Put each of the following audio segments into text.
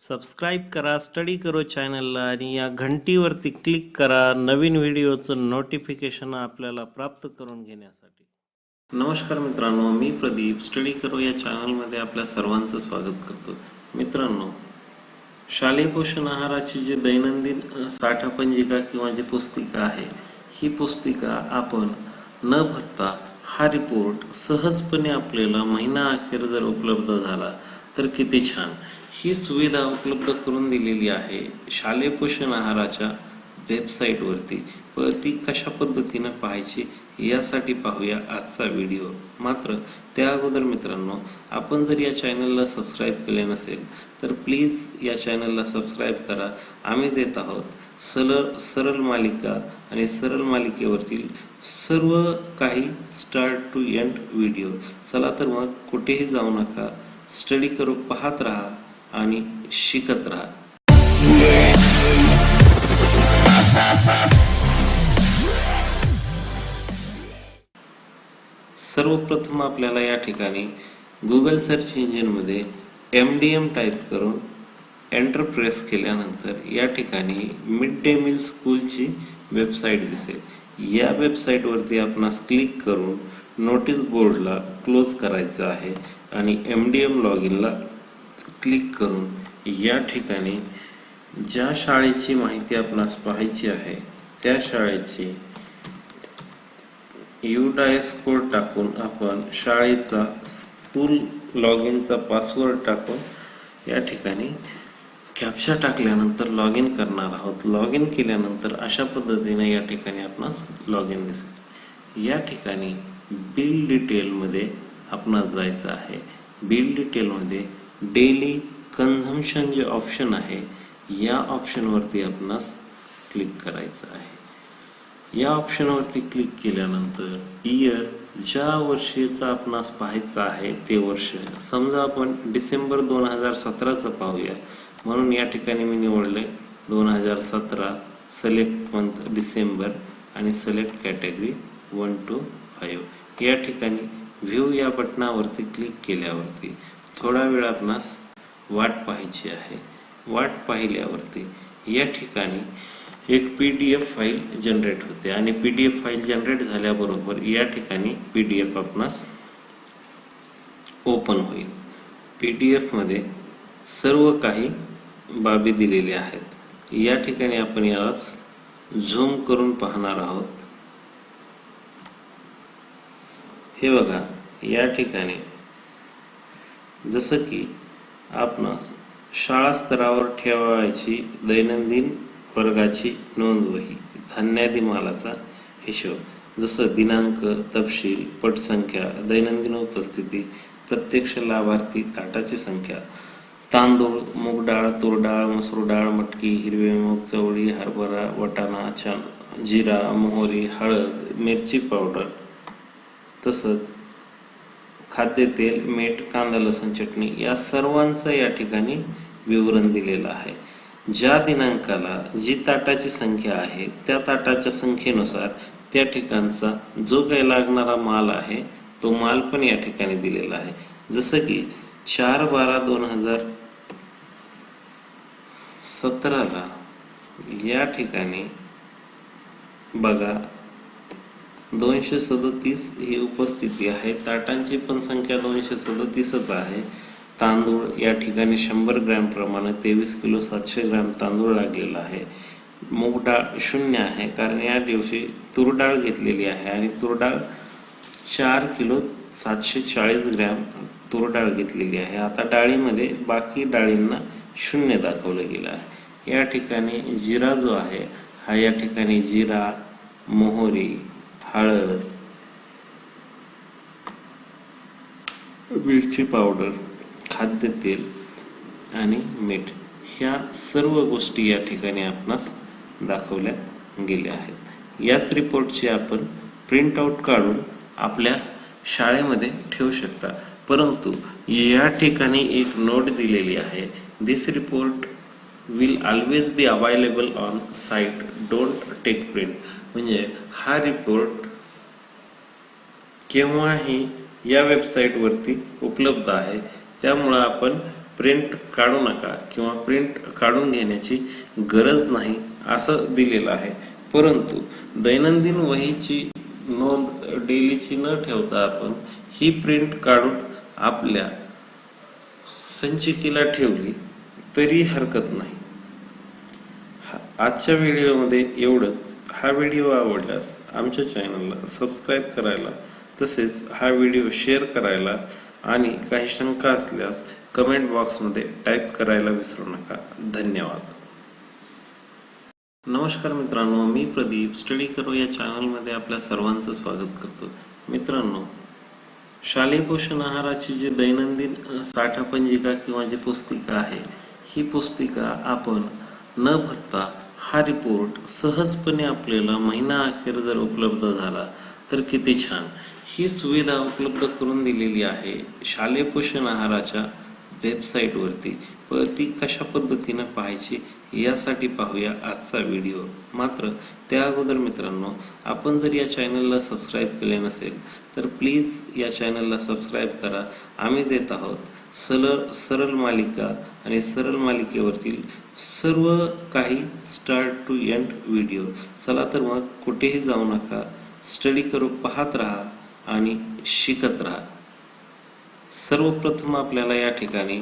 Subscribe करा study करो चॅनलला आणि या घंटीवरती क्लिक करा नवीन व्हिडिओचं नोटिफिकेशन आपल्याला प्राप्त करून घेण्यासाठी. नमस्कार मित्रांनो मी प्रदीप. स्टडी करो या चॅनलमध्ये आपल्या सर्वांचं स्वागत करतो. मित्रांनो शालेय पोषण आहाराची जी दैनंदिन साठापंजिका किंवा जी पुस्तिका आहे ही पुस्तिका आपण न भरता हा रिपोर्ट सहजपणे आपल्याला महिना अखेर जर उपलब्ध झाला तर किती छान. ही सुविधा उपलब्ध करून दिलेली आहे शालेय पोषण आहाराच्या वेबसाईटवरती व ती कशा पद्धतीनं पाहायची यासाठी पाहूया आजचा व्हिडिओ मात्र त्या अगोदर मित्रांनो आपण जर या चॅनलला सबस्क्राईब केले नसेल तर प्लीज या चॅनलला सबस्क्राईब करा. आम्ही देत आहोत सरळ सरळ मालिका आणि सरळ मालिकेवरतील सर्व काही स्टार्ट टू एंड व्हिडिओ चला तर मग कुठेही जाऊ नका. स्टडी करू पाहत राहा. आणि शिकत राहा. सर्वप्रथम आपल्याला या ठिकाणी गुगल सर्च इंजिनमध्ये एम डी एम टाईप करून एंटर प्रेस केल्यानंतर या ठिकाणी मिड डे मील स्कूलची वेबसाईट दिसेल. या वेबसाईटवरती आपणास क्लिक करून नोटीस बोर्डला क्लोज करायचं आहे आणि एम डी एम लॉग इनला क्लिक करून या ठिकाणी ज्या शाळेची माहिती आपणास पाहायची आहे त्या शाळेची युडायस कोड टाकून आपण शाळेचा स्कूल लॉग इनचा पासवर्ड टाकून या ठिकाणी कॅप्शा टाकल्यानंतर लॉग इन करणार आहोत. लॉग इन केल्यानंतर अशा पद्धतीने या ठिकाणी आपणास लॉग इन दिसेल. या ठिकाणी बिल डिटेलमध्ये आपणास जायचं आहे. बिल डिटेलमध्ये डेली कन्झम्शन जे ऑप्शन आहे या ऑप्शनवरती आपणास क्लिक करायचं आहे. या ऑप्शनवरती क्लिक केल्यानंतर इयर ज्या वर्षीचा आपणास पाहायचं आहे ते वर्ष समजा आपण डिसेंबर दोन हजार सतराचं पाहूया. म्हणून या ठिकाणी मी निवडले दोन हजार सतरा सिलेक्ट मंथ डिसेंबर आणि select category one two five या ठिकाणी व्ह्यू या बटनावरती क्लिक केल्यावरती थोडा वेळातनास वाट पाहायची आहे. वाट पाहिल्यावरती या ठिकाणी एक P D F file generate होते आणि P D F file generate झाल्याबरोबर या ठिकाणी पी डी एफ आपणास ओपन होईल. पी डी एफमध्ये सर्व काही बाबी दिलेल्या आहेत. या ठिकाणी आपण यास झूम करून पाहणार आहोत. हे बघा या ठिकाणी जसं की आपणास शाळा स्तरावर ठेवायची दैनंदिन वर्गाची नोंदवही धान्यादी मालाचा हिशोब जसं दिनांक तपशील पटसंख्या दैनंदिन उपस्थिती प्रत्यक्ष लाभार्थी ताटाची संख्या तांदूळ मूग डाळ तूर डाळ मसूर डाळ मटकी हिरवे मूग चवळी हरभरा वटाणा छान जिरा मोहरी हळद मिरची पावडर तसंच खाद्यतेल मीठ कांदा लसूण चटणी या सर्वांचं या ठिकाणी विवरण दिलेलं आहे. ज्या दिनांकाला जी ताटाची संख्या आहे त्या ताटाच्या संख्येनुसार त्या ठिकाणचा जो काही लागणारा माल आहे तो माल पण या ठिकाणी दिलेला आहे. जसं की चार बारा दोन हजार सतराला या ठिकाणी बघा दोनशे सदतीस ही उपस्थिती आहे. ताटांची पण संख्या दोनशे सदतीसच आहे. तांदूळ या ठिकाणी शंभर ग्रॅम प्रमाणे तेवीस किलो सातशे ग्रॅम तांदूळ लागलेला आहे. मूग डाळ शून्य आहे कारण या दिवशी तूर डाळ घेतलेली आहे आणि तूर डाळ चार किलो सातशे चाळीस ग्रॅम तूर डाळ घेतलेली आहे. आता डाळीमध्ये बाकी डाळींना शून्य दाखवलं गेलं आहे. या ठिकाणी जिरा जो आहे हा या ठिकाणी जिरा मोहरी हळद मिरची पावडर खाद्यतेल आणि मीठ ह्या सर्व गोष्टी या ठिकाणी आपणास दाखवल्या गेल्या आहेत. याच रिपोर्टची आपण प्रिंट आउट काढून आपल्या शाळेमध्ये ठेवू शकता. परंतु या ठिकाणी एक नोट दिलेली आहे. This report will always be available on site don't take print म्हणजे हा रिपोर्ट केव्हाही या वेबसाईटवरती उपलब्ध आहे त्यामुळं आपण प्रिंट काढू नका किंवा प्रिंट काढून घेण्याची गरज नाही असं दिलेलं आहे. परंतु दैनंदिन वहीची नोंद डेलीची न ठेवता आपण ही प्रिंट काढून आपल्या संचिकेला ठेवली तरी हरकत नाही. हा- आजच्या व्हिडिओमध्ये एवढंच. हा व्हिडिओ आवडल्यास आमच्या चॅनलला सबस्क्राईब करायला तसेच हा व्हिडिओ शेअर करायला आणि काही शंका असल्यास कमेंट बॉक्समध्ये टाईप करायला विसरू नका. धन्यवाद. नमस्कार मित्रांनो मी प्रदीप स्टडी करो या चॅनलमध्ये आपल्या सर्वांचं स्वागत करतो. मित्रांनो शालेय पोषण आहाराची जी दैनंदिन साठापंजिका किंवा जी पुस्तिका आहे ही पुस्तिका आपण न भरता हा रिपोर्ट सहजपणे आपल्याला महिना अखेर जर उपलब्ध झाला तर किती छान. ही सुविधा उपलब्ध करून दिलेली आहे शालेय पोषण आहाराच्या वेबसाईटवरती व ती कशा पद्धतीनं पाहायची यासाठी पाहूया आजचा व्हिडिओ मात्र त्या अगोदर मित्रांनो आपण जर या चॅनलला सबस्क्राईब केले नसेल तर प्लीज या चॅनलला सबस्क्राईब करा. आम्ही देत आहोत सरळ सरळ मालिका आणि सरळ मालिकेवरतील सर्व काही स्टार्ट टू एंड व्हिडिओ चला तर मग कुठेही जाऊ नका. स्टडी करू पाहत राहा आणि शिकत राहा. सर्वप्रथम आपल्याला या ठिकाणी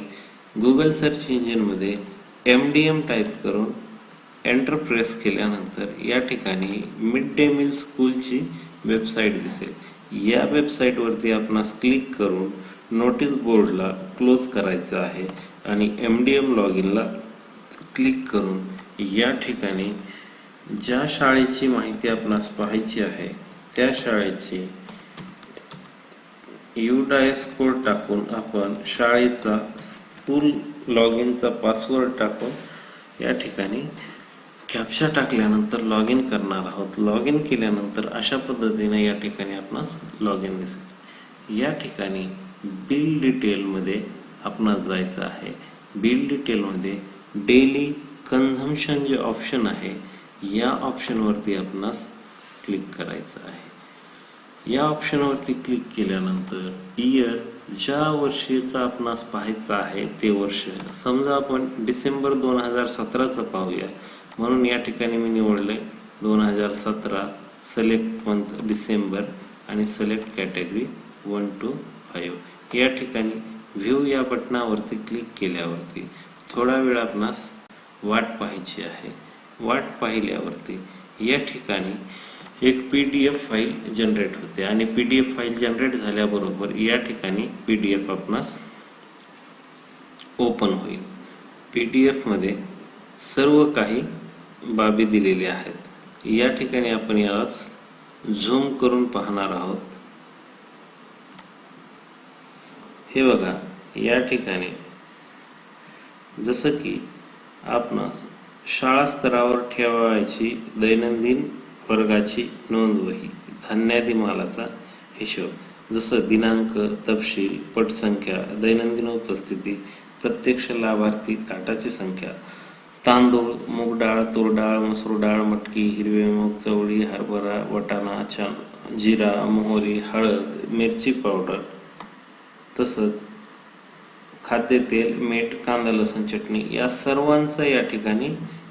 गुगल सर्च इंजिनमध्ये एम डी एम टाईप करून एंटर प्रेस केल्यानंतर या ठिकाणी मिड डे मील स्कूलची वेबसाईट दिसेल. या वेबसाईटवरती आपणास क्लिक करून नोटीस बोर्डला क्लोज करायचं आहे आणि एम डी एम लॉग इनला क्लिक करून या ठिकाणी ज्या शाळेची माहिती आपणास पाहायची आहे त्या शाळेची युडायस कोड टाकून आपण शाळेचा स्कूल लॉग इनचा पासवर्ड टाकून या ठिकाणी कॅप्शा टाकल्यानंतर लॉग इन करणार आहोत. लॉग इन केल्यानंतर अशा पद्धतीने या ठिकाणी आपणास लॉग इन दिसेल. या ठिकाणी बिल डिटेलमध्ये आपणास जायचं आहे. बिल डिटेलमध्ये डेली कन्झम्शन जे ऑप्शन आहे या ऑप्शनवरती आपणास क्लिक करायचं आहे. या ऑप्शनवरती क्लिक केल्यानंतर इयर ज्या वर्षीचा आपणास पाहायचं आहे ते वर्ष समजा आपण डिसेंबर दोन हजार सतराचं पाहूया. म्हणून या ठिकाणी मी निवडले दोन हजार सतरा सिलेक्ट मंथ डिसेंबर आणि select category one two five या ठिकाणी व्ह्यू या बटनावरती क्लिक केल्यावरती थोडा वेळ आपणास वाट पाहायची आहे. वाट पाहिल्यावरती या ठिकाणी एक P D F file generate होते आणि P D F file generate झाल्याबरोबर या ठिकाणी पी डी एफ आपणास ओपन होईल. पी डी एफमध्ये सर्व काही बाबी दिलेल्या आहेत. या ठिकाणी आपण यास झूम करून पाहणार आहोत. हे बघा या ठिकाणी जसं की आपणास शाळा स्तरावर ठेवायची दैनंदिन वर्गाची नोंद वही धान्यादी मालाचा हिशोब जसं दिनांक तपशील पटसंख्या दैनंदिन उपस्थिती प्रत्यक्ष लाभार्थी ताटाची संख्या तांदूळ मूग डाळ तूर डाळ मसूर डाळ मटकी हिरवे मूग चवळी हरभरा वटाणा छान जिरा मोहरी हळद मिरची पावडर तसंच खाद्यतेल मीठ कांदा लसूण चटणी या सर्वांचं या ठिकाणी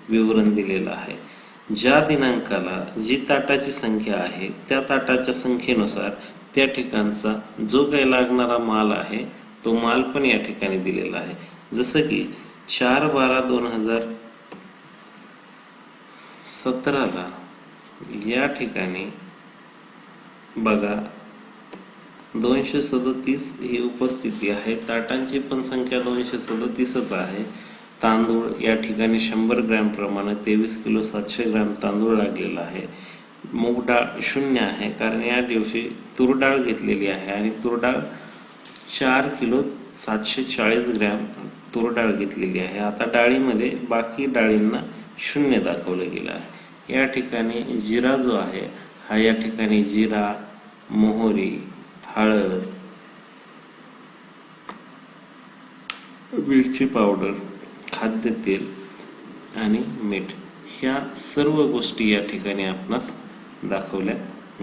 विवरण दिलेलं आहे. ज्या दिनांकाला जी ताटाची संख्या आहे त्या ताटाच्या संख्येनुसार त्या ठिकाणचा जो काही लागणारा माल आहे तो माल पण या ठिकाणी दिलेला आहे. जसं की चार बारा दोन हजार सतराला या ठिकाणी बघा दोनशे सदतीस ही उपस्थिती आहे. ताटांची पण संख्या दोनशे सदतीसच आहे. तांदूळ या ठिकाणी शंभर ग्रॅम प्रमाणे तेवीस किलो सातशे ग्रॅम तांदूळ लागलेला आहे. मूग डाळ शून्य आहे कारण या दिवशी तूर डाळ घेतलेली आहे आणि तूर डाळ चार किलो सातशे चाळीस ग्रॅम तूर डाळ घेतलेली आहे. आता डाळीमध्ये बाकी डाळींना शून्य दाखवलं गेलं आहे. या ठिकाणी जिरा जो आहे हा या ठिकाणी जिरा मोहरी हळद मिरची पावडर खाद्यतेल आणि मीठ ह्या सर्व गोष्टी या ठिकाणी आपणास दाखवल्या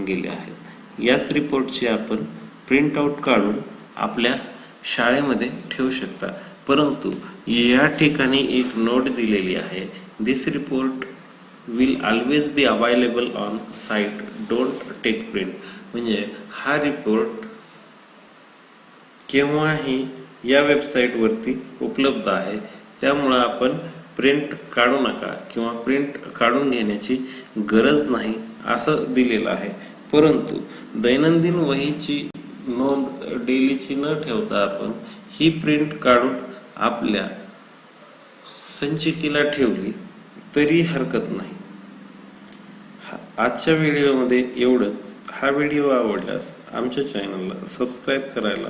गेल्या आहेत. याच रिपोर्टची आपण प्रिंट आउट काढून आपल्या शाळेमध्ये ठेवू शकता. परंतु या ठिकाणी एक नोट दिलेली आहे. This report will always be available on site don't take print म्हणजे हा रिपोर्ट केव्हाही या वेबसाईटवरती उपलब्ध आहे. त्यामुळं आपण प्रिंट काढू नका किंवा प्रिंट काढून घेण्याची गरज नाही असं दिलेलं आहे. परंतु दैनंदिन वहीची नोंद डेलीची न ठेवता आपण ही प्रिंट काढून आपल्या संचिकेला ठेवली तरी हरकत नाही. हा- आजच्या व्हिडिओमध्ये एवढंच. हा व्हिडिओ आवडल्यास आमच्या चॅनलला सबस्क्राईब करायला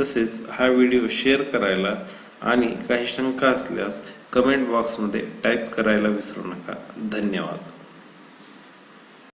तसेच हा व्हिडिओ शेअर करायला आणि काही शंका असल्यास कमेंट बॉक्समध्ये टाईप करायला विसरू नका. धन्यवाद.